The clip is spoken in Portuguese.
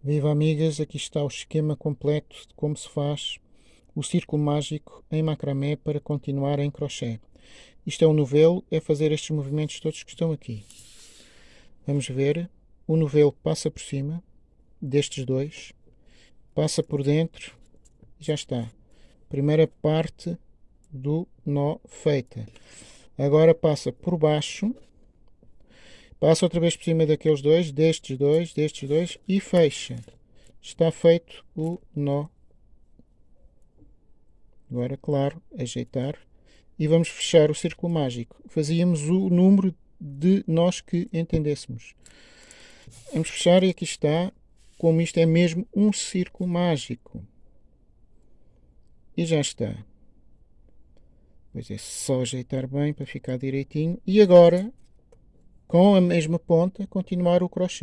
Viva amigas, aqui está o esquema completo de como se faz o círculo mágico em macramé para continuar em crochê. Isto é o novelo, é fazer estes movimentos todos que estão aqui. Vamos ver, o novelo passa por cima destes dois, passa por dentro e já está. Primeira parte do nó feita. Agora passa por baixo Passa outra vez por cima daqueles dois, destes dois, destes dois e fecha. Está feito o nó. Agora, claro, ajeitar. E vamos fechar o círculo mágico. Fazíamos o número de nós que entendêssemos. Vamos fechar e aqui está, como isto é mesmo um círculo mágico. E já está. Pois é só ajeitar bem para ficar direitinho. E agora com a mesma ponta continuar o crochê.